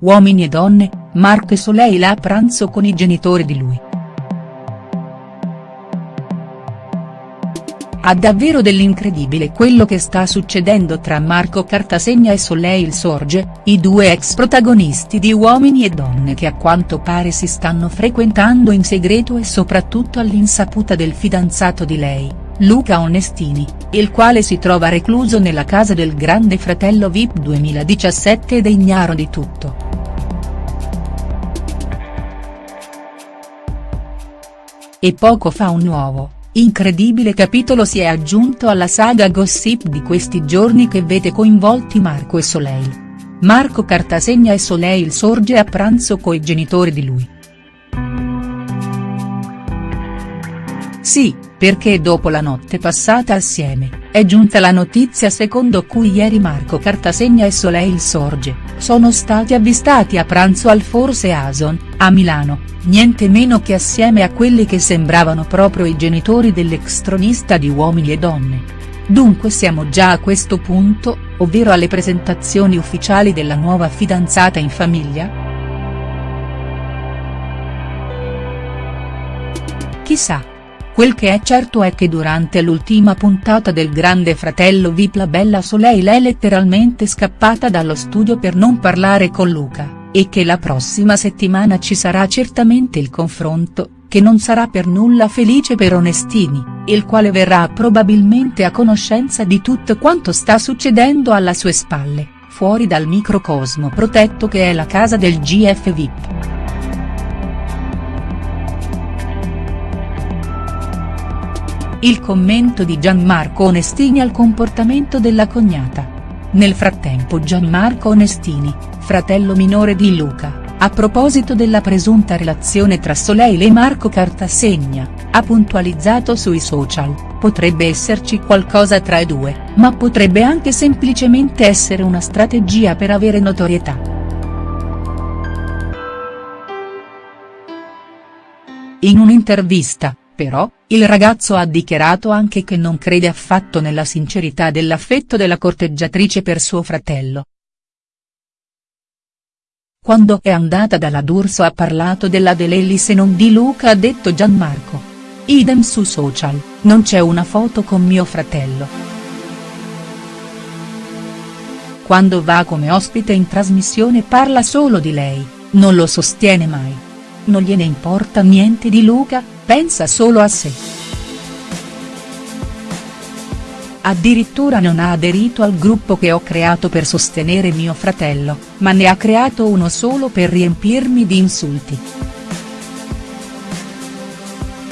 Uomini e donne, Marco e Soleil a pranzo con i genitori di lui. Ha davvero dell'incredibile quello che sta succedendo tra Marco Cartasegna e Soleil Sorge, i due ex protagonisti di Uomini e Donne che a quanto pare si stanno frequentando in segreto e soprattutto all'insaputa del fidanzato di lei, Luca Onestini, il quale si trova recluso nella casa del grande fratello Vip 2017 ed è ignaro di tutto. E poco fa un nuovo Incredibile capitolo si è aggiunto alla saga gossip di questi giorni che vede coinvolti Marco e Soleil. Marco Cartasegna e Soleil sorge a pranzo coi genitori di lui. Sì, perché dopo la notte passata assieme, è giunta la notizia secondo cui ieri Marco Cartasegna e Soleil Sorge, sono stati avvistati a pranzo al Forse Ason, a Milano, niente meno che assieme a quelli che sembravano proprio i genitori dell'ex tronista di Uomini e Donne. Dunque siamo già a questo punto, ovvero alle presentazioni ufficiali della nuova fidanzata in famiglia?. Chissà. Quel che è certo è che durante l'ultima puntata del Grande Fratello Vip la bella Soleil è letteralmente scappata dallo studio per non parlare con Luca e che la prossima settimana ci sarà certamente il confronto, che non sarà per nulla felice per Onestini, il quale verrà probabilmente a conoscenza di tutto quanto sta succedendo alle sue spalle, fuori dal microcosmo protetto che è la casa del GF VIP. Il commento di Gianmarco Onestini al comportamento della cognata. Nel frattempo Gianmarco Onestini, fratello minore di Luca, a proposito della presunta relazione tra Soleil e Marco Cartasegna, ha puntualizzato sui social, potrebbe esserci qualcosa tra i due, ma potrebbe anche semplicemente essere una strategia per avere notorietà. In un'intervista, però, il ragazzo ha dichiarato anche che non crede affatto nella sincerità dell'affetto della corteggiatrice per suo fratello. Quando è andata dalla D'Urso ha parlato della Delellis e non di Luca ha detto Gianmarco. Idem su social, non c'è una foto con mio fratello. Quando va come ospite in trasmissione parla solo di lei, non lo sostiene mai. Non gliene importa niente di Luca, pensa solo a sé. Addirittura non ha aderito al gruppo che ho creato per sostenere mio fratello, ma ne ha creato uno solo per riempirmi di insulti.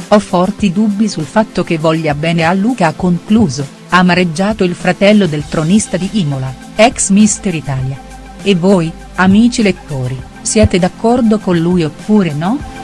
Ho forti dubbi sul fatto che voglia bene a Luca ha concluso, amareggiato il fratello del tronista di Imola, ex Mister Italia. E voi, amici lettori, siete d'accordo con lui oppure no?.